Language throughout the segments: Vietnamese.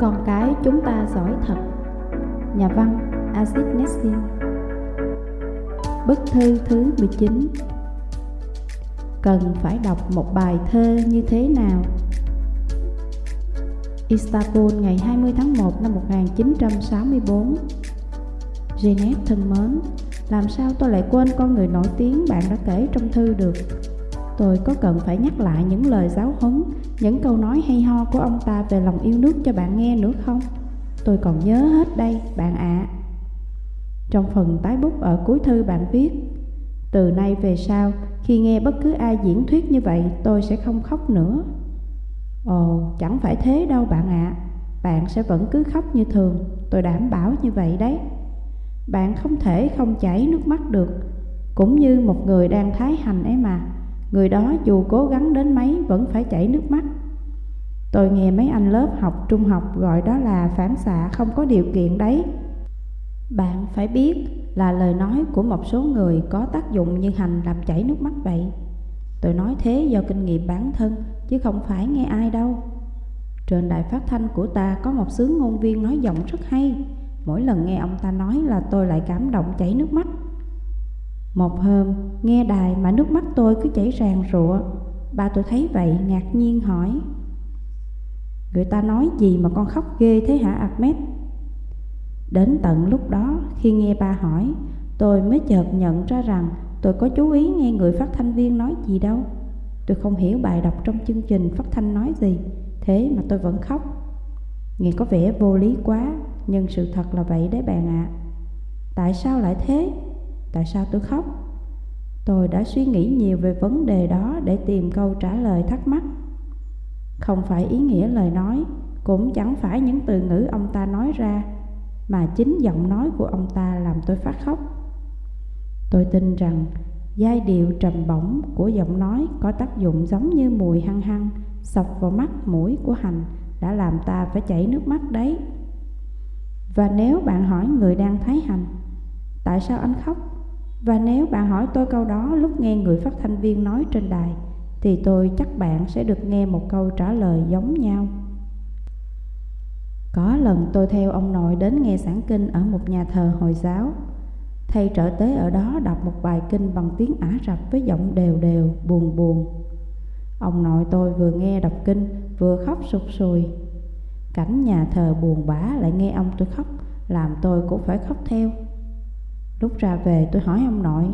Con cái chúng ta giỏi thật. Nhà văn aziz Nessin Bức thư thứ 19 Cần phải đọc một bài thơ như thế nào? Istanbul ngày 20 tháng 1 năm 1964 Janet thân mến, làm sao tôi lại quên con người nổi tiếng bạn đã kể trong thư được? Tôi có cần phải nhắc lại những lời giáo huấn, những câu nói hay ho của ông ta về lòng yêu nước cho bạn nghe nữa không? Tôi còn nhớ hết đây, bạn ạ. À. Trong phần tái bút ở cuối thư bạn viết Từ nay về sau, khi nghe bất cứ ai diễn thuyết như vậy, tôi sẽ không khóc nữa. Ồ, chẳng phải thế đâu bạn ạ. À. Bạn sẽ vẫn cứ khóc như thường, tôi đảm bảo như vậy đấy. Bạn không thể không chảy nước mắt được, cũng như một người đang thái hành ấy mà. Người đó dù cố gắng đến mấy vẫn phải chảy nước mắt. Tôi nghe mấy anh lớp học trung học gọi đó là phản xạ không có điều kiện đấy. Bạn phải biết là lời nói của một số người có tác dụng như hành làm chảy nước mắt vậy. Tôi nói thế do kinh nghiệm bản thân, chứ không phải nghe ai đâu. Trên đài phát thanh của ta có một sướng ngôn viên nói giọng rất hay. Mỗi lần nghe ông ta nói là tôi lại cảm động chảy nước mắt một hôm, nghe đài mà nước mắt tôi cứ chảy ràng rụa Ba tôi thấy vậy ngạc nhiên hỏi Người ta nói gì mà con khóc ghê thế hả Ahmed? Đến tận lúc đó, khi nghe ba hỏi Tôi mới chợt nhận ra rằng tôi có chú ý nghe người phát thanh viên nói gì đâu Tôi không hiểu bài đọc trong chương trình phát thanh nói gì Thế mà tôi vẫn khóc Nghe có vẻ vô lý quá Nhưng sự thật là vậy đấy bạn ạ à. Tại sao lại thế? Tại sao tôi khóc? Tôi đã suy nghĩ nhiều về vấn đề đó để tìm câu trả lời thắc mắc. Không phải ý nghĩa lời nói, cũng chẳng phải những từ ngữ ông ta nói ra, mà chính giọng nói của ông ta làm tôi phát khóc. Tôi tin rằng giai điệu trầm bổng của giọng nói có tác dụng giống như mùi hăng hăng sọc vào mắt mũi của hành đã làm ta phải chảy nước mắt đấy. Và nếu bạn hỏi người đang thấy hành, tại sao anh khóc? Và nếu bạn hỏi tôi câu đó lúc nghe người phát thanh viên nói trên đài Thì tôi chắc bạn sẽ được nghe một câu trả lời giống nhau. Có lần tôi theo ông nội đến nghe giảng kinh ở một nhà thờ Hồi giáo. Thầy trợ tế ở đó đọc một bài kinh bằng tiếng Ả Rập với giọng đều đều, buồn buồn. Ông nội tôi vừa nghe đọc kinh vừa khóc sụt sùi. Cảnh nhà thờ buồn bã lại nghe ông tôi khóc Làm tôi cũng phải khóc theo. Lúc ra về tôi hỏi ông nội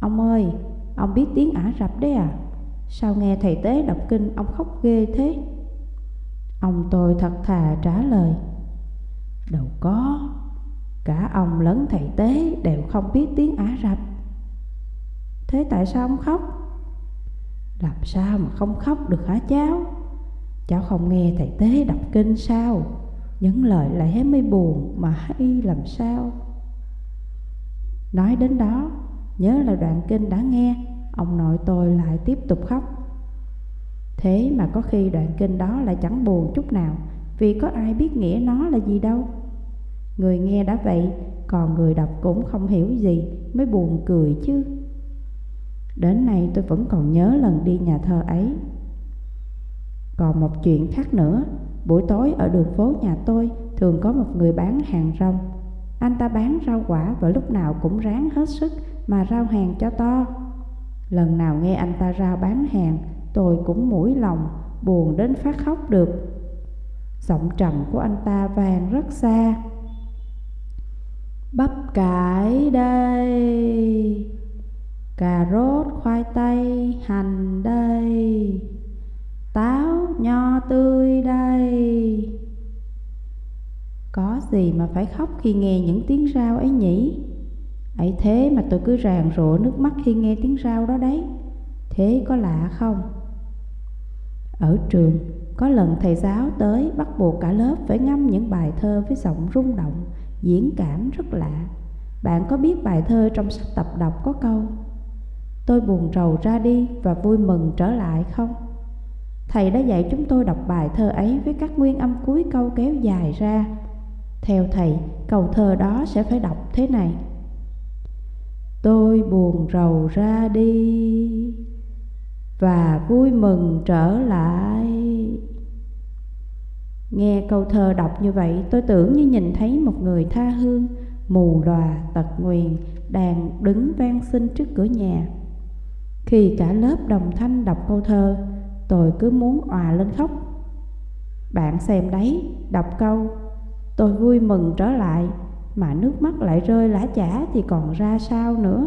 Ông ơi, ông biết tiếng Ả Rập đấy à? Sao nghe thầy tế đọc kinh ông khóc ghê thế? Ông tôi thật thà trả lời Đâu có Cả ông lẫn thầy tế đều không biết tiếng Ả Rập Thế tại sao ông khóc? Làm sao mà không khóc được hả cháu? Cháu không nghe thầy tế đọc kinh sao? Những lời lẽ mới buồn mà hay làm sao? Nói đến đó, nhớ là đoạn kinh đã nghe, ông nội tôi lại tiếp tục khóc. Thế mà có khi đoạn kinh đó lại chẳng buồn chút nào, vì có ai biết nghĩa nó là gì đâu. Người nghe đã vậy, còn người đọc cũng không hiểu gì, mới buồn cười chứ. Đến nay tôi vẫn còn nhớ lần đi nhà thờ ấy. Còn một chuyện khác nữa, buổi tối ở đường phố nhà tôi thường có một người bán hàng rong anh ta bán rau quả và lúc nào cũng ráng hết sức mà rao hàng cho to. Lần nào nghe anh ta rao bán hàng, tôi cũng mũi lòng, buồn đến phát khóc được. Giọng trầm của anh ta vang rất xa. Bắp cải đây, cà rốt, khoai tây, hành đây, táo, nho tươi đây. Có gì mà phải khóc khi nghe những tiếng rao ấy nhỉ? ấy thế mà tôi cứ ràng rụa nước mắt khi nghe tiếng rao đó đấy. Thế có lạ không? Ở trường, có lần thầy giáo tới bắt buộc cả lớp phải ngâm những bài thơ với giọng rung động, diễn cảm rất lạ. Bạn có biết bài thơ trong sách tập đọc có câu Tôi buồn rầu ra đi và vui mừng trở lại không? Thầy đã dạy chúng tôi đọc bài thơ ấy với các nguyên âm cuối câu kéo dài ra theo thầy, câu thơ đó sẽ phải đọc thế này. Tôi buồn rầu ra đi Và vui mừng trở lại. Nghe câu thơ đọc như vậy tôi tưởng như nhìn thấy một người tha hương Mù lòa tật nguyền đang đứng van xin trước cửa nhà. Khi cả lớp đồng thanh đọc câu thơ Tôi cứ muốn òa lên khóc. Bạn xem đấy, đọc câu Tôi vui mừng trở lại Mà nước mắt lại rơi lá chả thì còn ra sao nữa.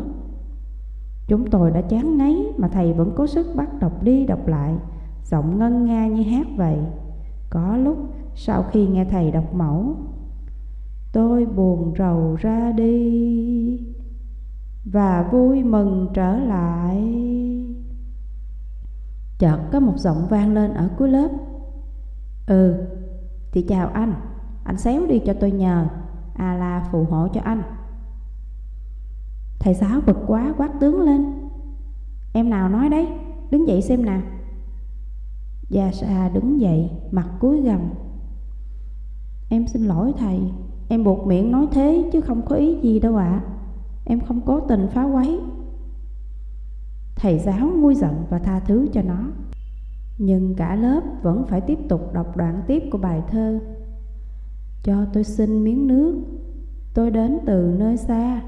Chúng tôi đã chán ngấy mà thầy vẫn cố sức bắt đọc đi đọc lại Giọng ngân nga như hát vậy. Có lúc sau khi nghe thầy đọc mẫu Tôi buồn rầu ra đi Và vui mừng trở lại. Chợt có một giọng vang lên ở cuối lớp. Ừ, thì chào anh. Anh xéo đi cho tôi nhờ. A la phù hộ cho anh. Thầy giáo bực quá, quát tướng lên. Em nào nói đấy? Đứng dậy xem nào. Gia Sa đứng dậy, Mặt cúi gầm Em xin lỗi thầy. Em buộc miệng nói thế chứ không có ý gì đâu ạ. À. Em không cố tình phá quấy. Thầy giáo nguôi giận và tha thứ cho nó. Nhưng cả lớp vẫn phải tiếp tục đọc đoạn tiếp của bài thơ. Cho tôi xin miếng nước. Tôi đến từ nơi xa.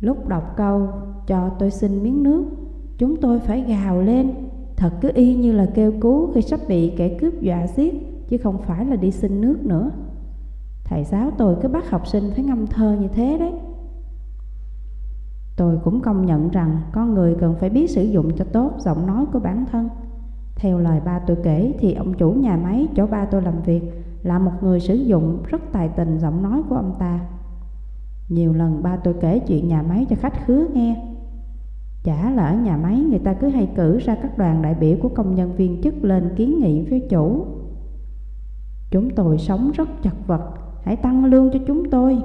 Lúc đọc câu, cho tôi xin miếng nước, Chúng tôi phải gào lên. Thật cứ y như là kêu cứu khi sắp bị kẻ cướp dọa giết, Chứ không phải là đi xin nước nữa. Thầy giáo tôi cứ bắt học sinh phải ngâm thơ như thế đấy. Tôi cũng công nhận rằng con người cần phải biết sử dụng cho tốt giọng nói của bản thân. Theo lời ba tôi kể thì ông chủ nhà máy chỗ ba tôi làm việc là một người sử dụng rất tài tình giọng nói của ông ta. Nhiều lần ba tôi kể chuyện nhà máy cho khách khứa nghe. Chả là ở nhà máy người ta cứ hay cử ra các đoàn đại biểu của công nhân viên chức lên kiến nghị với chủ. Chúng tôi sống rất chật vật, hãy tăng lương cho chúng tôi.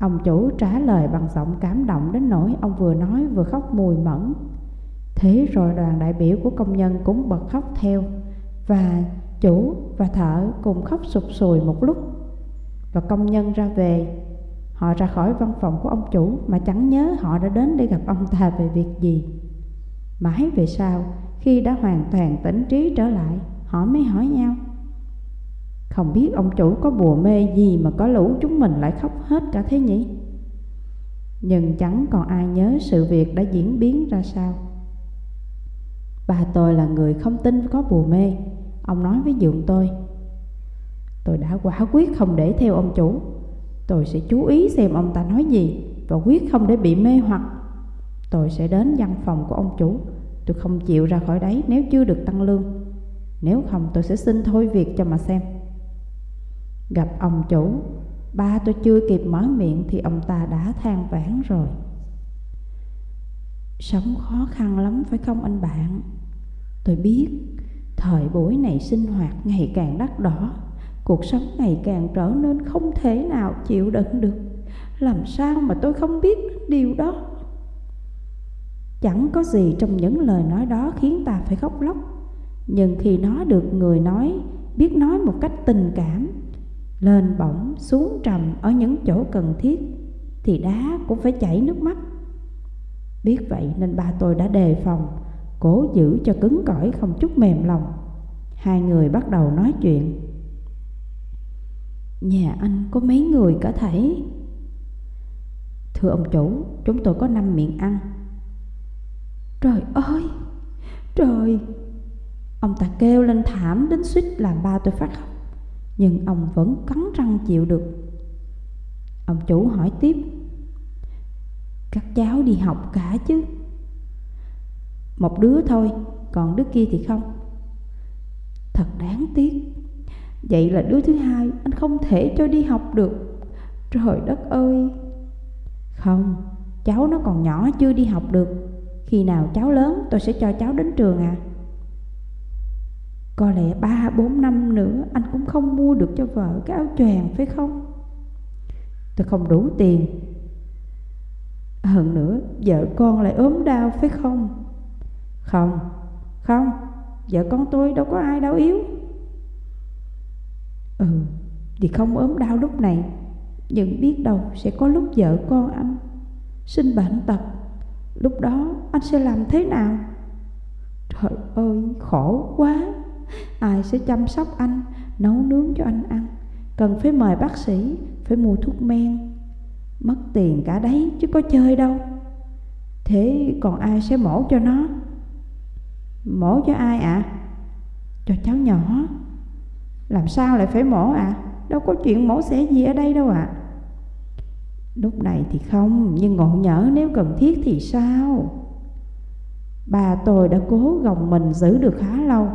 Ông chủ trả lời bằng giọng cảm động đến nỗi ông vừa nói vừa khóc mùi mẫn. Thế rồi đoàn đại biểu của công nhân cũng bật khóc theo Và chủ và thợ cùng khóc sụp sùi một lúc Và công nhân ra về Họ ra khỏi văn phòng của ông chủ mà chẳng nhớ họ đã đến để gặp ông ta về việc gì. Mãi về sau, khi đã hoàn toàn tỉnh trí trở lại, họ mới hỏi nhau. Không biết ông chủ có bùa mê gì mà có lũ chúng mình lại khóc hết cả thế nhỉ? Nhưng chẳng còn ai nhớ sự việc đã diễn biến ra sao. Bà tôi là người không tin có bùa mê, ông nói với dượng tôi. Tôi đã quả quyết không để theo ông chủ. Tôi sẽ chú ý xem ông ta nói gì Và quyết không để bị mê hoặc. Tôi sẽ đến văn phòng của ông chủ. Tôi không chịu ra khỏi đấy nếu chưa được tăng lương. Nếu không, tôi sẽ xin thôi việc cho mà xem. Gặp ông chủ, Ba tôi chưa kịp mở miệng Thì ông ta đã than vãn rồi. Sống khó khăn lắm phải không anh bạn? Tôi biết Thời buổi này sinh hoạt ngày càng đắt đỏ. Cuộc sống ngày càng trở nên không thể nào chịu đựng được. Làm sao mà tôi không biết điều đó? Chẳng có gì trong những lời nói đó khiến ta phải khóc lóc. Nhưng khi nó được người nói, Biết nói một cách tình cảm, Lên bổng xuống trầm ở những chỗ cần thiết, Thì đá cũng phải chảy nước mắt. Biết vậy nên ba tôi đã đề phòng Cố giữ cho cứng cỏi không chút mềm lòng. Hai người bắt đầu nói chuyện. Nhà anh có mấy người cả thảy? Thưa ông chủ, Chúng tôi có năm miệng ăn. Trời ơi! Trời! Ông ta kêu lên thảm đến suýt làm ba tôi phát khóc, Nhưng ông vẫn cắn răng chịu được. Ông chủ hỏi tiếp. Các cháu đi học cả chứ? Một đứa thôi, Còn đứa kia thì không. Thật đáng tiếc. Vậy là đứa thứ hai, anh không thể cho đi học được. Trời đất ơi. Không, Cháu nó còn nhỏ chưa đi học được. Khi nào cháu lớn, tôi sẽ cho cháu đến trường à. Có lẽ ba, bốn năm nữa, Anh cũng không mua được cho vợ cái áo choàng, phải không? Tôi không đủ tiền. Hơn nữa, Vợ con lại ốm đau, phải không? Không Không Vợ con tôi đâu có ai đau yếu. Ừ Thì không ốm đau lúc này Nhưng biết đâu sẽ có lúc vợ con anh Sinh bệnh tật. Lúc đó anh sẽ làm thế nào? Trời ơi khổ quá. Ai sẽ chăm sóc anh, nấu nướng cho anh ăn? Cần phải mời bác sĩ, phải mua thuốc men. Mất tiền cả đấy chứ có chơi đâu. Thế còn ai sẽ mổ cho nó? Mổ cho ai ạ? À? Cho cháu nhỏ Làm sao lại phải mổ ạ? À? Đâu có chuyện mổ xẻ gì ở đây đâu ạ à? Lúc này thì không, Nhưng ngộ nhỡ nếu cần thiết thì sao Bà tôi đã cố gồng mình giữ được khá lâu,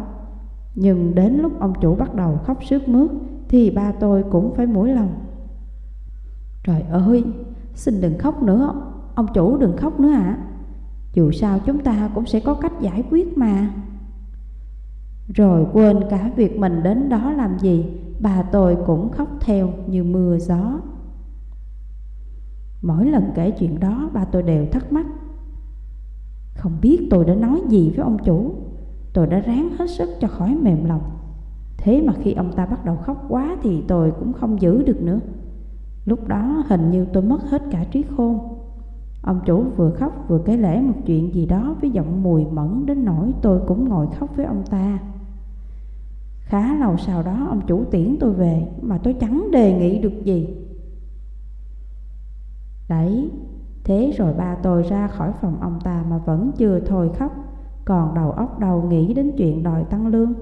Nhưng đến lúc ông chủ bắt đầu khóc sướt mướt Thì ba tôi cũng phải mũi lòng Trời ơi, Xin đừng khóc nữa, Ông chủ đừng khóc nữa ạ à. Dù sao chúng ta cũng sẽ có cách giải quyết mà. Rồi quên cả việc mình đến đó làm gì, Bà tôi cũng khóc theo như mưa gió. Mỗi lần kể chuyện đó, bà tôi đều thắc mắc. Không biết tôi đã nói gì với ông chủ. Tôi đã ráng hết sức cho khỏi mềm lòng. Thế mà khi ông ta bắt đầu khóc quá thì tôi cũng không giữ được nữa. Lúc đó hình như tôi mất hết cả trí khôn. Ông chủ vừa khóc vừa kể lể một chuyện gì đó với giọng mùi mẫn đến nỗi tôi cũng ngồi khóc với ông ta. Khá lâu sau đó ông chủ tiễn tôi về mà tôi chẳng đề nghị được gì. Đấy, thế rồi ba tôi ra khỏi phòng ông ta mà vẫn chưa thôi khóc Còn đầu óc đầu nghĩ đến chuyện đòi tăng lương.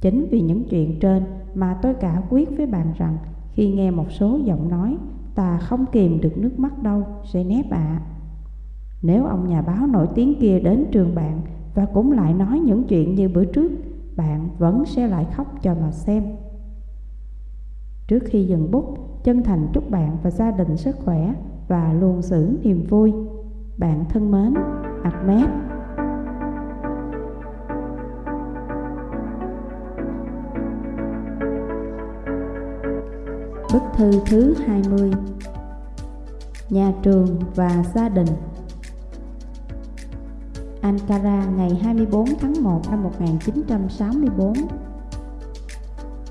Chính vì những chuyện trên mà tôi cả quyết với bạn rằng Khi nghe một số giọng nói Ta không kìm được nước mắt đâu, sẽ nép ạ. À. Nếu ông nhà báo nổi tiếng kia đến trường bạn Và cũng lại nói những chuyện như bữa trước Bạn vẫn sẽ lại khóc cho mà xem. Trước khi dừng bút Chân thành chúc bạn và gia đình sức khỏe Và luôn giữ niềm vui. Bạn thân mến Ahmed. Bức thư thứ 20 Nhà trường và gia đình. Ankara, ngày 24 tháng 1 năm 1964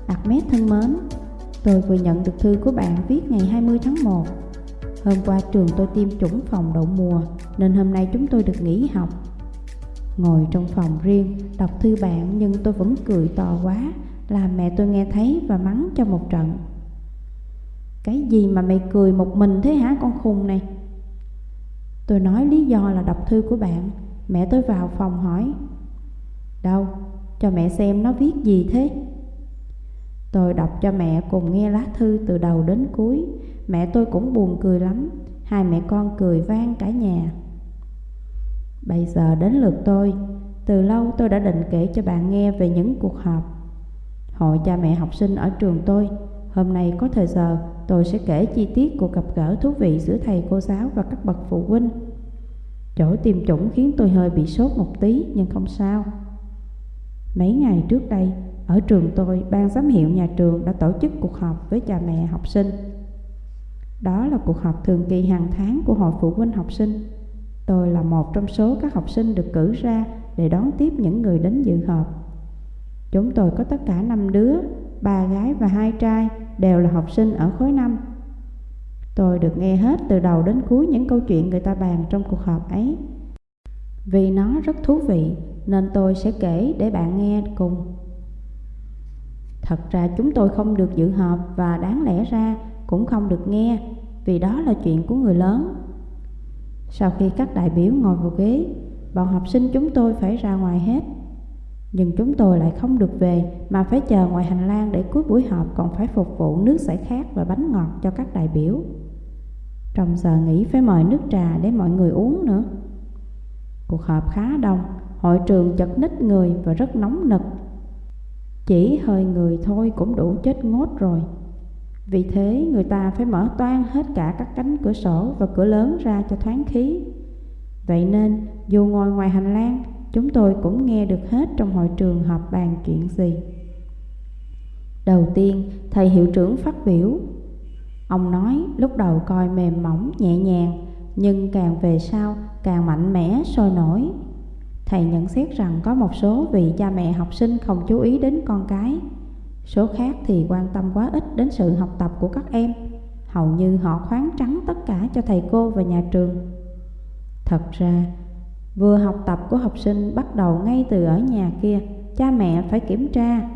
Ahmed thân mến, Tôi vừa nhận được thư của bạn viết ngày 20 tháng 1 Hôm qua trường tôi tiêm chủng phòng đậu mùa, Nên hôm nay chúng tôi được nghỉ học. Ngồi trong phòng riêng, Đọc thư bạn nhưng tôi vẫn cười to quá, Làm mẹ tôi nghe thấy và mắng cho một trận cái gì mà mày cười một mình thế hả con khùng này? Tôi nói lý do là đọc thư của bạn. Mẹ tôi vào phòng hỏi. Đâu, cho mẹ xem nó viết gì thế? Tôi đọc cho mẹ cùng nghe lá thư từ đầu đến cuối. Mẹ tôi cũng buồn cười lắm. Hai mẹ con cười vang cả nhà. Bây giờ đến lượt tôi. Từ lâu tôi đã định kể cho bạn nghe về những cuộc họp. Hội cha mẹ học sinh ở trường tôi. Hôm nay có thời giờ tôi sẽ kể chi tiết cuộc gặp gỡ thú vị giữa thầy cô giáo và các bậc phụ huynh. Chỗ tiêm chủng khiến tôi hơi bị sốt một tí nhưng không sao. Mấy ngày trước đây, ở trường tôi, ban giám hiệu nhà trường đã tổ chức cuộc họp với cha mẹ học sinh. Đó là cuộc họp thường kỳ hàng tháng của hội phụ huynh học sinh. Tôi là một trong số các học sinh được cử ra để đón tiếp những người đến dự họp. Chúng tôi có tất cả 5 đứa, ba gái và hai trai đều là học sinh ở khối 5. Tôi được nghe hết từ đầu đến cuối những câu chuyện người ta bàn trong cuộc họp ấy. Vì nó rất thú vị nên tôi sẽ kể để bạn nghe cùng. Thật ra chúng tôi không được dự họp và đáng lẽ ra cũng không được nghe vì đó là chuyện của người lớn. Sau khi các đại biểu ngồi vào ghế, bọn học sinh chúng tôi phải ra ngoài hết. Nhưng chúng tôi lại không được về mà phải chờ ngoài hành lang để cuối buổi họp còn phải phục vụ nước giải khát và bánh ngọt cho các đại biểu. Trong giờ nghỉ phải mời nước trà để mọi người uống nữa. Cuộc họp khá đông, hội trường chật ních người và rất nóng nực. Chỉ hơi người thôi cũng đủ chết ngốt rồi. Vì thế người ta phải mở toan hết cả các cánh cửa sổ và cửa lớn ra cho thoáng khí. Vậy nên dù ngồi ngoài hành lang Chúng tôi cũng nghe được hết trong hội trường họp bàn chuyện gì. Đầu tiên, thầy hiệu trưởng phát biểu. Ông nói, lúc đầu coi mềm mỏng, nhẹ nhàng, Nhưng càng về sau, càng mạnh mẽ, sôi nổi. Thầy nhận xét rằng có một số vị cha mẹ học sinh không chú ý đến con cái. Số khác thì quan tâm quá ít đến sự học tập của các em. Hầu như họ khoáng trắng tất cả cho thầy cô và nhà trường. Thật ra Vừa học tập của học sinh bắt đầu ngay từ ở nhà kia cha mẹ phải kiểm tra,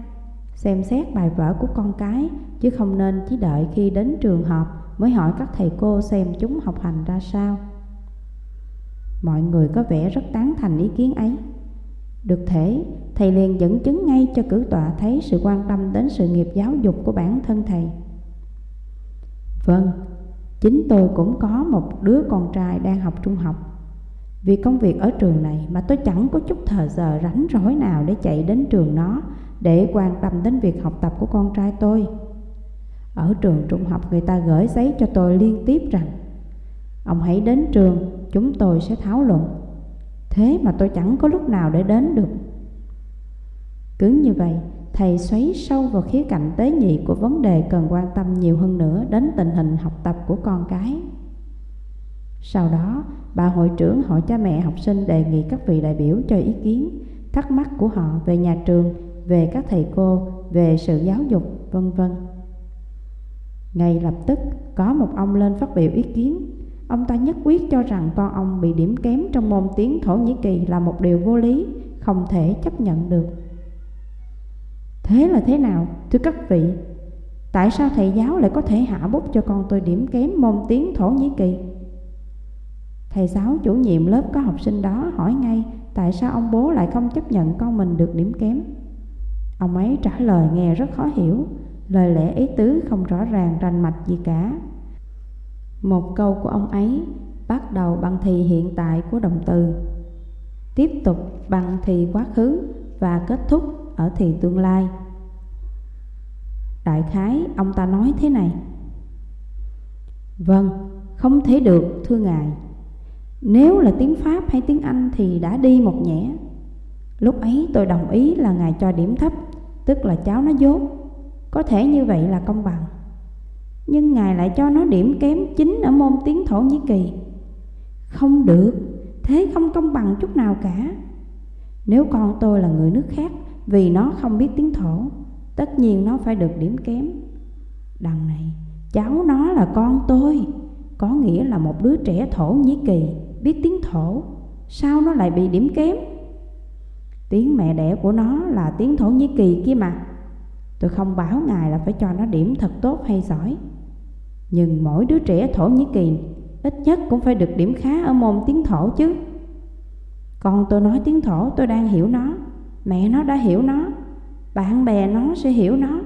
xem xét bài vở của con cái, chứ không nên chỉ đợi khi đến trường học mới hỏi các thầy cô xem chúng học hành ra sao. Mọi người có vẻ rất tán thành ý kiến ấy. Được thể, thầy liền dẫn chứng ngay cho cử tọa thấy sự quan tâm đến sự nghiệp giáo dục của bản thân thầy. Vâng, chính tôi cũng có một đứa con trai đang học trung học. Vì công việc ở trường này mà tôi chẳng có chút thời giờ rảnh rỗi nào để chạy đến trường nó để quan tâm đến việc học tập của con trai tôi. Ở trường trung học người ta gửi giấy cho tôi liên tiếp rằng Ông hãy đến trường, chúng tôi sẽ thảo luận Thế mà tôi chẳng có lúc nào để đến được Cứ như vậy, thầy xoáy sâu vào khía cạnh tế nhị của vấn đề cần quan tâm nhiều hơn nữa đến tình hình học tập của con cái. Sau đó, bà hội trưởng hội cha mẹ học sinh đề nghị các vị đại biểu cho ý kiến, thắc mắc của họ về nhà trường, về các thầy cô, về sự giáo dục, vân vân. Ngay lập tức, có một ông lên phát biểu ý kiến. Ông ta nhất quyết cho rằng con ông bị điểm kém trong môn tiếng Thổ Nhĩ Kỳ là một điều vô lý, không thể chấp nhận được. Thế là thế nào, thưa các vị? Tại sao thầy giáo lại có thể hạ bút cho con tôi điểm kém môn tiếng Thổ Nhĩ Kỳ? Thầy giáo chủ nhiệm lớp có học sinh đó hỏi ngay tại sao ông bố lại không chấp nhận con mình được điểm kém. Ông ấy trả lời nghe rất khó hiểu, lời lẽ ý tứ không rõ ràng rành mạch gì cả. Một câu của ông ấy bắt đầu bằng thì hiện tại của động từ, tiếp tục bằng thì quá khứ và kết thúc ở thì tương lai. Đại khái ông ta nói thế này Vâng, không thể được thưa ngài nếu là tiếng Pháp hay tiếng Anh thì đã đi một nhẽ Lúc ấy tôi đồng ý là ngài cho điểm thấp, Tức là cháu nó dốt. Có thể như vậy là công bằng. Nhưng ngài lại cho nó điểm kém chính ở môn tiếng Thổ Nhĩ Kỳ. Không được, Thế không công bằng chút nào cả. Nếu con tôi là người nước khác Vì nó không biết tiếng Thổ, Tất nhiên nó phải được điểm kém. Đằng này, Cháu nó là con tôi, Có nghĩa là một đứa trẻ Thổ Nhĩ Kỳ. Biết tiếng Thổ, Sao nó lại bị điểm kém? Tiếng mẹ đẻ của nó là tiếng Thổ Nhĩ Kỳ kia mà. Tôi không bảo ngài là phải cho nó điểm thật tốt hay giỏi. Nhưng mỗi đứa trẻ Thổ Nhĩ Kỳ Ít nhất cũng phải được điểm khá ở môn tiếng Thổ chứ. Còn tôi nói tiếng Thổ, tôi đang hiểu nó. Mẹ nó đã hiểu nó. Bạn bè nó sẽ hiểu nó.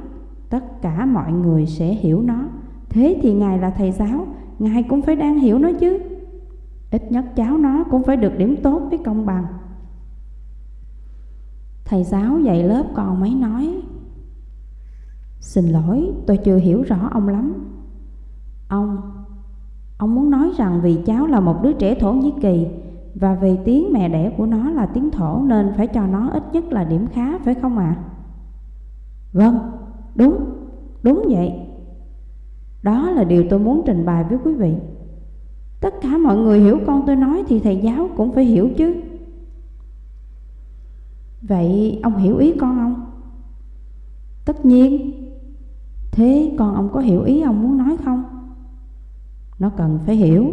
Tất cả mọi người sẽ hiểu nó. Thế thì Ngài là thầy giáo, Ngài cũng phải đang hiểu nó chứ. Ít nhất cháu nó cũng phải được điểm tốt với công bằng Thầy giáo dạy lớp còn mấy nói Xin lỗi tôi chưa hiểu rõ ông lắm Ông Ông muốn nói rằng vì cháu là một đứa trẻ Thổ Nhĩ Kỳ Và vì tiếng mẹ đẻ của nó là tiếng Thổ Nên phải cho nó ít nhất là điểm khá phải không ạ? À? Vâng, đúng, đúng vậy Đó là điều tôi muốn trình bày với quý vị Tất cả mọi người hiểu con tôi nói thì thầy giáo cũng phải hiểu chứ. Vậy ông hiểu ý con không? Tất nhiên. Thế con ông có hiểu ý ông muốn nói không? Nó cần phải hiểu.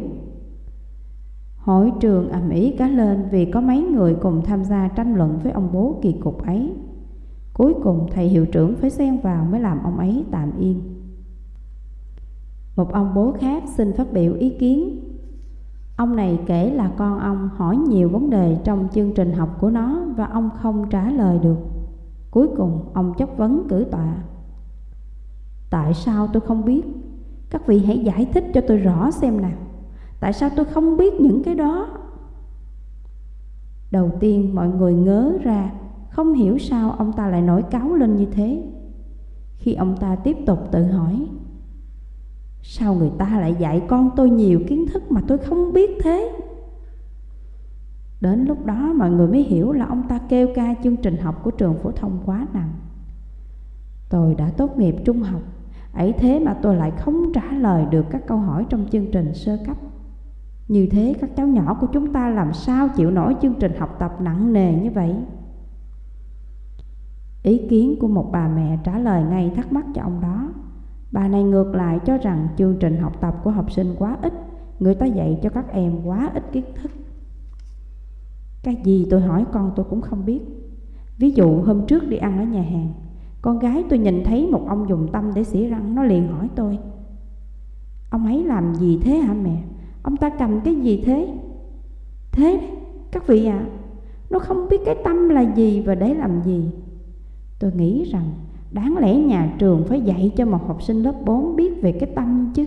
Hội trường ầm ĩ cả lên vì có mấy người cùng tham gia tranh luận với ông bố kỳ cục ấy. Cuối cùng thầy hiệu trưởng phải xen vào mới làm ông ấy tạm yên. Một ông bố khác xin phát biểu ý kiến. Ông này kể là con ông hỏi nhiều vấn đề trong chương trình học của nó và ông không trả lời được. Cuối cùng ông chất vấn cử tọa. Tại sao tôi không biết? Các vị hãy giải thích cho tôi rõ xem nào. Tại sao tôi không biết những cái đó? Đầu tiên mọi người ngớ ra, không hiểu sao ông ta lại nổi cáo lên như thế. Khi ông ta tiếp tục tự hỏi, Sao người ta lại dạy con tôi nhiều kiến thức mà tôi không biết thế? Đến lúc đó mọi người mới hiểu là ông ta kêu ca chương trình học của trường phổ thông quá nặng. Tôi đã tốt nghiệp trung học, ấy thế mà tôi lại không trả lời được các câu hỏi trong chương trình sơ cấp. Như thế các cháu nhỏ của chúng ta làm sao chịu nổi chương trình học tập nặng nề như vậy? Ý kiến của một bà mẹ trả lời ngay thắc mắc cho ông đó. Bà này ngược lại cho rằng chương trình học tập của học sinh quá ít, người ta dạy cho các em quá ít kiến thức. Cái gì tôi hỏi con tôi cũng không biết. Ví dụ hôm trước đi ăn ở nhà hàng Con gái tôi nhìn thấy một ông dùng tâm để xỉa răng Nó liền hỏi tôi Ông ấy làm gì thế hả mẹ Ông ta cầm cái gì thế Thế đấy các vị ạ à, Nó không biết cái tâm là gì và để làm gì Tôi nghĩ rằng Đáng lẽ nhà trường phải dạy cho một học sinh lớp 4 biết về cái tâm chứ.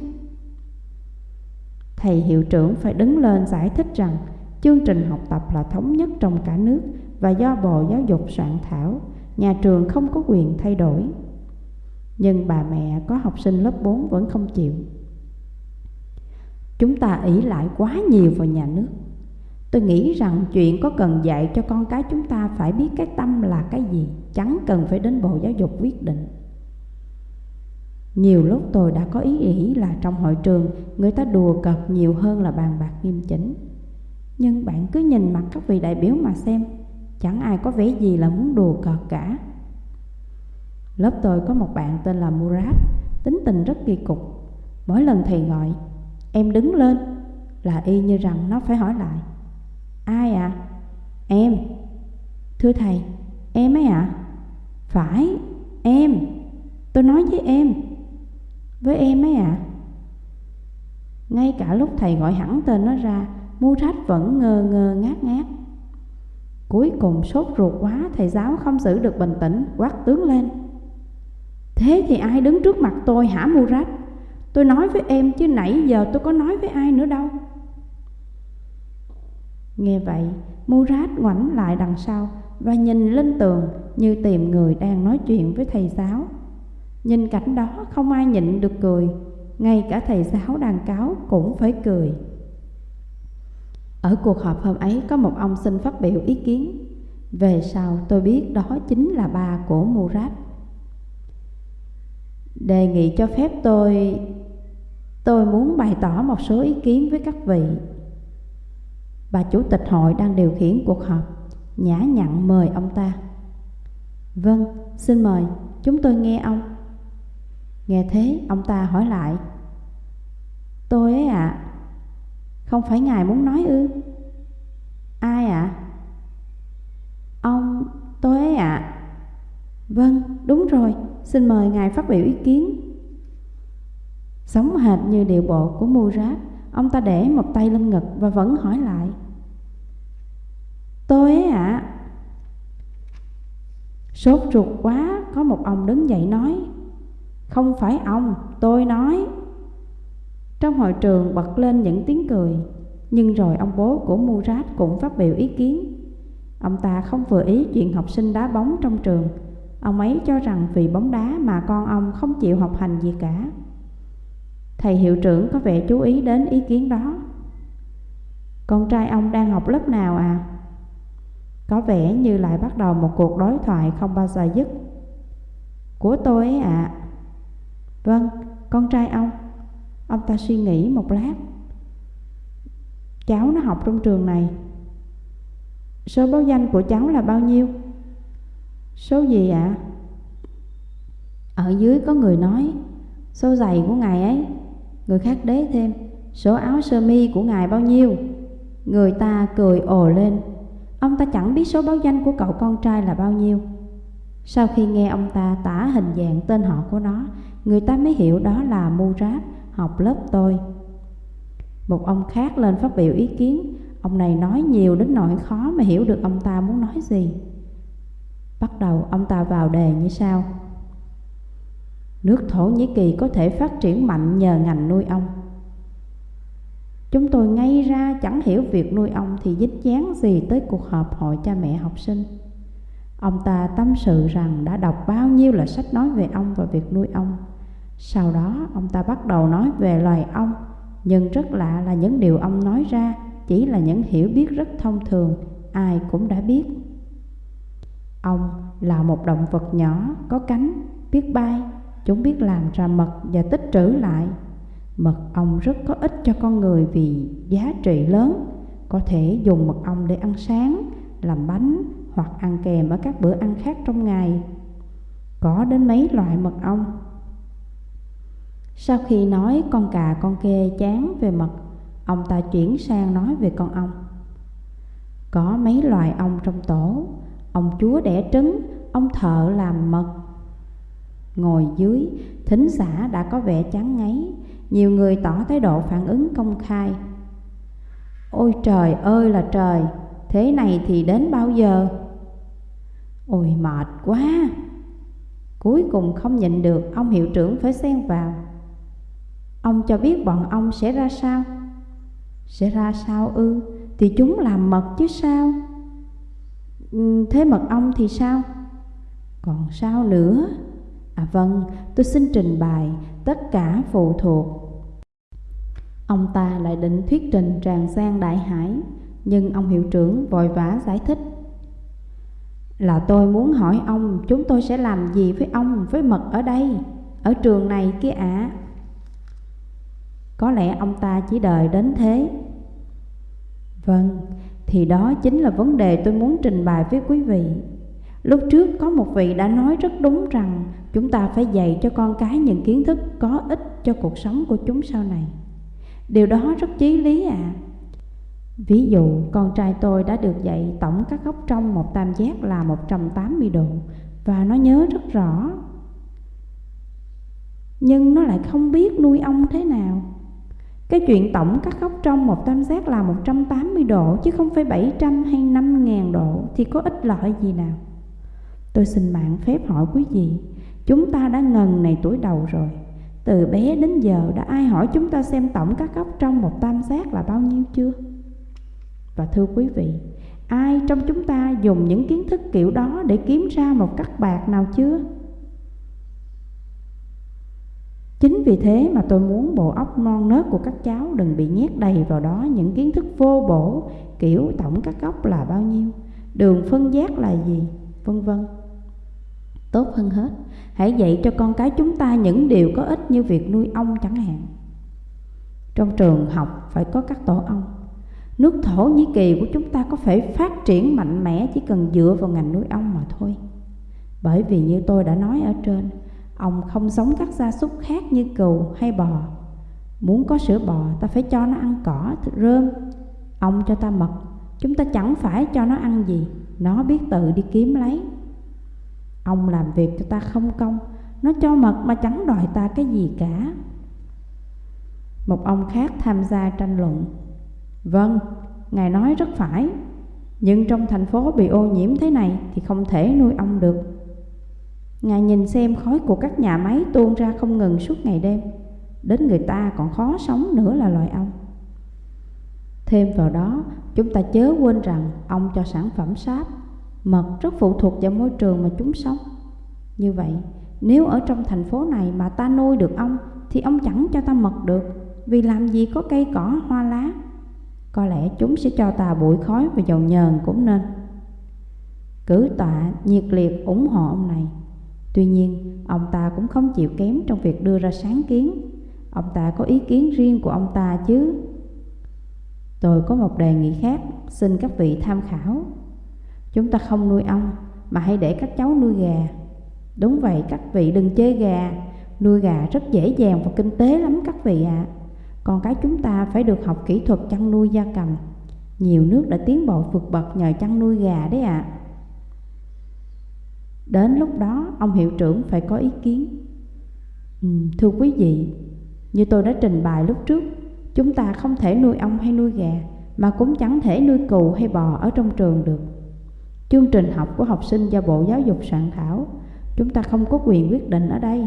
Thầy hiệu trưởng phải đứng lên giải thích rằng Chương trình học tập là thống nhất trong cả nước Và do Bộ Giáo dục soạn thảo, Nhà trường không có quyền thay đổi. Nhưng bà mẹ có học sinh lớp 4 vẫn không chịu. Chúng ta ỷ lại quá nhiều vào nhà nước. Tôi nghĩ rằng chuyện có cần dạy cho con cái chúng ta phải biết cái tâm là cái gì, Chẳng cần phải đến Bộ Giáo dục quyết định. Nhiều lúc tôi đã có ý nghĩ là trong hội trường, Người ta đùa cợt nhiều hơn là bàn bạc nghiêm chỉnh. Nhưng bạn cứ nhìn mặt các vị đại biểu mà xem, Chẳng ai có vẻ gì là muốn đùa cợt cả. Lớp tôi có một bạn tên là Murat Tính tình rất kỳ cục. Mỗi lần thầy gọi, Em đứng lên, Là y như rằng nó phải hỏi lại Ai ạ? À? Em Thưa thầy, em ấy ạ? À? Phải, em Tôi nói với em Với em ấy ạ? À? Ngay cả lúc thầy gọi hẳn tên nó ra Mu rách vẫn ngơ ngơ ngát ngát Cuối cùng sốt ruột quá Thầy giáo không giữ được bình tĩnh Quát tướng lên Thế thì ai đứng trước mặt tôi hả Mu rách Tôi nói với em chứ nãy giờ tôi có nói với ai nữa đâu Nghe vậy, Murat ngoảnh lại đằng sau và nhìn lên tường như tìm người đang nói chuyện với thầy giáo. Nhìn cảnh đó không ai nhịn được cười, ngay cả thầy giáo đàn cáo cũng phải cười. Ở cuộc họp hôm ấy có một ông xin phát biểu ý kiến. Về sau tôi biết đó chính là ba của Murat. Đề nghị cho phép tôi Tôi muốn bày tỏ một số ý kiến với các vị Bà chủ tịch hội đang điều khiển cuộc họp. Nhã nhặn mời ông ta. Vâng, xin mời, chúng tôi nghe ông. Nghe thế, ông ta hỏi lại. Tôi ấy ạ. À, Không phải ngài muốn nói ư? Ai ạ? À? Ông, tôi ấy ạ. À. Vâng, đúng rồi, xin mời ngài phát biểu ý kiến. Sống hệt như điệu bộ của Murat Ông ta để một tay lên ngực và vẫn hỏi lại Tôi ấy ạ à. Sốt ruột quá, Có một ông đứng dậy nói, Không phải ông, Tôi nói. Trong hội trường bật lên những tiếng cười, Nhưng rồi ông bố của Murat cũng phát biểu ý kiến. Ông ta không vừa ý chuyện học sinh đá bóng trong trường, Ông ấy cho rằng vì bóng đá mà con ông không chịu học hành gì cả. Thầy hiệu trưởng có vẻ chú ý đến ý kiến đó. Con trai ông đang học lớp nào à? Có vẻ như lại bắt đầu một cuộc đối thoại không bao giờ dứt Của tôi ấy ạ à. Vâng, con trai ông Ông ta suy nghĩ một lát Cháu nó học trong trường này Số báo danh của cháu là bao nhiêu? Số gì ạ? À? Ở dưới có người nói Số giày của ngài ấy Người khác đế thêm Số áo sơ mi của ngài bao nhiêu Người ta cười ồ lên Ông ta chẳng biết số báo danh của cậu con trai là bao nhiêu. Sau khi nghe ông ta tả hình dạng tên họ của nó, Người ta mới hiểu đó là Murat học lớp tôi. Một ông khác lên phát biểu ý kiến, Ông này nói nhiều đến nỗi khó mà hiểu được ông ta muốn nói gì. Bắt đầu ông ta vào đề như sau. Nước Thổ Nhĩ Kỳ có thể phát triển mạnh nhờ ngành nuôi ong Chúng tôi ngay ra chẳng hiểu việc nuôi ong thì dính dáng gì tới cuộc họp hội cha mẹ học sinh. Ông ta tâm sự rằng đã đọc bao nhiêu là sách nói về ong và việc nuôi ong Sau đó ông ta bắt đầu nói về loài ong Nhưng rất lạ là những điều ông nói ra chỉ là những hiểu biết rất thông thường Ai cũng đã biết. Ong là một động vật nhỏ, có cánh, biết bay Chúng biết làm ra mật và tích trữ lại. Mật ong rất có ích cho con người vì giá trị lớn. Có thể dùng mật ong để ăn sáng, làm bánh hoặc ăn kèm ở các bữa ăn khác trong ngày. Có đến mấy loại mật ong? Sau khi nói con cà con kê chán về mật Ông ta chuyển sang nói về con ong. Có mấy loài ong trong tổ? Ông chúa đẻ trứng, ông thợ làm mật. Ngồi dưới, thính giả đã có vẻ chán ngấy, nhiều người tỏ thái độ phản ứng công khai. Ôi trời ơi là trời, thế này thì đến bao giờ? Ôi mệt quá! Cuối cùng không nhịn được, ông hiệu trưởng phải xen vào. Ông cho biết bọn ông sẽ ra sao? Sẽ ra sao ư? Thì chúng làm mật chứ sao? Ừ, thế mật ong thì sao? Còn sao nữa? À vâng, tôi xin trình bày tất cả phụ thuộc. Ông ta lại định thuyết trình tràn sang đại hải, nhưng ông hiệu trưởng vội vã giải thích. Là tôi muốn hỏi ông chúng tôi sẽ làm gì với ông với mật ở đây, ở trường này kia ạ. À? Có lẽ ông ta chỉ đợi đến thế. Vâng, thì đó chính là vấn đề tôi muốn trình bày với quý vị. Lúc trước có một vị đã nói rất đúng rằng chúng ta phải dạy cho con cái những kiến thức có ích cho cuộc sống của chúng sau này. Điều đó rất chí lý ạ. À. Ví dụ, con trai tôi đã được dạy tổng các góc trong một tam giác là 180 độ và nó nhớ rất rõ. Nhưng nó lại không biết nuôi ong thế nào. Cái chuyện tổng các góc trong một tam giác là 180 độ chứ không phải 700 hay 5.000 độ thì có ích lợi gì nào. Tôi xin mạng phép hỏi quý vị, chúng ta đã ngần này tuổi đầu rồi. Từ bé đến giờ đã ai hỏi chúng ta xem tổng các góc trong một tam giác là bao nhiêu chưa? Và thưa quý vị, ai trong chúng ta dùng những kiến thức kiểu đó để kiếm ra một cắt bạc nào chưa? Chính vì thế mà tôi muốn bộ óc non nớt của các cháu đừng bị nhét đầy vào đó những kiến thức vô bổ kiểu tổng các góc là bao nhiêu, đường phân giác là gì, vân vân. Tốt hơn hết, hãy dạy cho con cái chúng ta những điều có ích như việc nuôi ong chẳng hạn. Trong trường học phải có các tổ ong. Nước Thổ Nhĩ Kỳ của chúng ta có thể phát triển mạnh mẽ chỉ cần dựa vào ngành nuôi ong mà thôi. Bởi vì như tôi đã nói ở trên, ong không giống các gia súc khác như cừu hay bò Muốn có sữa bò ta phải cho nó ăn cỏ, thịt rơm Ông cho ta mật Chúng ta chẳng phải cho nó ăn gì Nó biết tự đi kiếm lấy Ông làm việc cho ta không công Nó cho mật mà chẳng đòi ta cái gì cả. Một ông khác tham gia tranh luận. Vâng, Ngài nói rất phải Nhưng trong thành phố bị ô nhiễm thế này Thì không thể nuôi ong được. Ngài nhìn xem khói của các nhà máy tuôn ra không ngừng suốt ngày đêm. Đến người ta còn khó sống nữa là loài ong Thêm vào đó, chúng ta chớ quên rằng ong cho sản phẩm sáp. Mật rất phụ thuộc vào môi trường mà chúng sống Như vậy, nếu ở trong thành phố này mà ta nuôi được ong Thì ong chẳng cho ta mật được Vì làm gì có cây cỏ hoa lá Có lẽ chúng sẽ cho ta bụi khói và dầu nhờn cũng nên Cử tọa nhiệt liệt ủng hộ ông này Tuy nhiên, ông ta cũng không chịu kém trong việc đưa ra sáng kiến. Ông ta có ý kiến riêng của ông ta chứ. Tôi có một đề nghị khác, xin các vị tham khảo. Chúng ta không nuôi ong, mà hãy để các cháu nuôi gà. Đúng vậy, các vị đừng chê gà. Nuôi gà rất dễ dàng và kinh tế lắm các vị ạ. À. Còn cái chúng ta phải được học kỹ thuật chăn nuôi gia cầm. Nhiều nước đã tiến bộ vượt bậc nhờ chăn nuôi gà đấy ạ. À. Đến lúc đó ông hiệu trưởng phải có ý kiến ừ, Thưa quý vị Như tôi đã trình bày lúc trước Chúng ta không thể nuôi ong hay nuôi gà Mà cũng chẳng thể nuôi cừu hay bò ở trong trường được Chương trình học của học sinh do Bộ Giáo dục soạn thảo, Chúng ta không có quyền quyết định ở đây.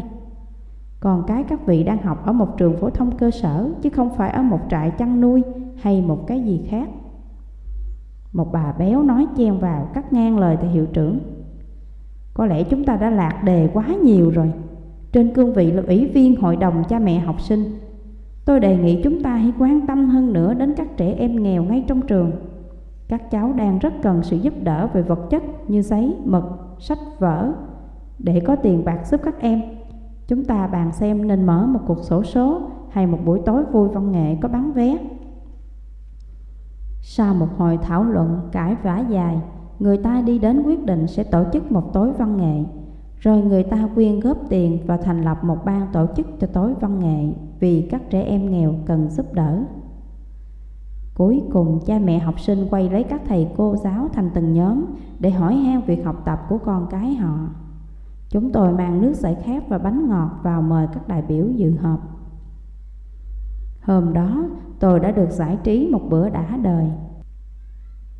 Còn cái các vị đang học ở một trường phổ thông cơ sở, Chứ không phải ở một trại chăn nuôi hay một cái gì khác. Một bà béo nói chen vào, cắt ngang lời thầy hiệu trưởng. Có lẽ chúng ta đã lạc đề quá nhiều rồi. Trên cương vị là ủy viên hội đồng cha mẹ học sinh. Tôi đề nghị chúng ta hãy quan tâm hơn nữa đến các trẻ em nghèo ngay trong trường. Các cháu đang rất cần sự giúp đỡ về vật chất như giấy, mực, sách vở. Để có tiền bạc giúp các em Chúng ta bàn xem nên mở một cuộc sổ số hay một buổi tối vui văn nghệ có bán vé. Sau một hồi thảo luận cãi vã dài người ta đi đến quyết định sẽ tổ chức một tối văn nghệ. Rồi người ta quyên góp tiền và thành lập một ban tổ chức cho tối văn nghệ vì các trẻ em nghèo cần giúp đỡ. Cuối cùng cha mẹ học sinh quay lấy các thầy cô giáo thành từng nhóm để hỏi han việc học tập của con cái họ. Chúng tôi mang nước giải khát và bánh ngọt vào mời các đại biểu dự họp. Hôm đó tôi đã được giải trí một bữa đã đời.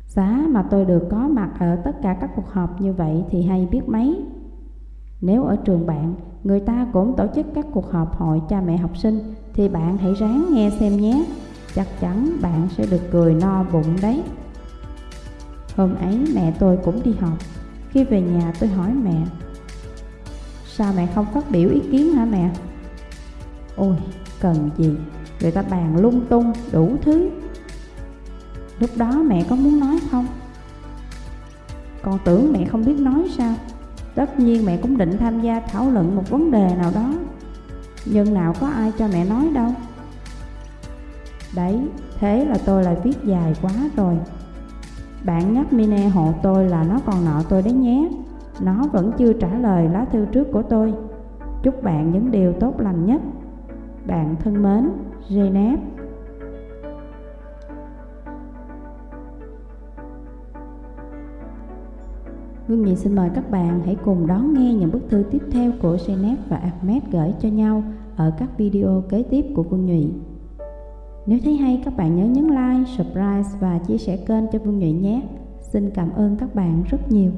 Giá mà tôi được có mặt ở tất cả các cuộc họp như vậy thì hay biết mấy. Nếu ở trường bạn, người ta cũng tổ chức các cuộc họp hội cha mẹ học sinh thì bạn hãy ráng nghe xem nhé. Chắc chắn bạn sẽ được cười no bụng đấy. Hôm ấy mẹ tôi cũng đi học. Khi về nhà tôi hỏi mẹ Sao mẹ không phát biểu ý kiến hả mẹ? Ôi, cần gì? Người ta bàn lung tung, đủ thứ Lúc đó mẹ có muốn nói không? Con tưởng mẹ không biết nói sao Tất nhiên mẹ cũng định tham gia thảo luận một vấn đề nào đó Nhưng nào có ai cho mẹ nói đâu Đấy, thế là tôi lại viết dài quá rồi. Bạn nhắc Mine hộ tôi là nó còn nợ tôi đấy nhé. Nó vẫn chưa trả lời lá thư trước của tôi. Chúc bạn những điều tốt lành nhất. Bạn thân mến, Janet Vương Nhị xin mời các bạn hãy cùng đón nghe những bức thư tiếp theo của Janet và Ahmed gửi cho nhau ở các video kế tiếp của Vương Nhụy. Nếu thấy hay các bạn nhớ nhấn like, subscribe và chia sẻ kênh cho Vương Nhụy nhé. Xin cảm ơn các bạn rất nhiều.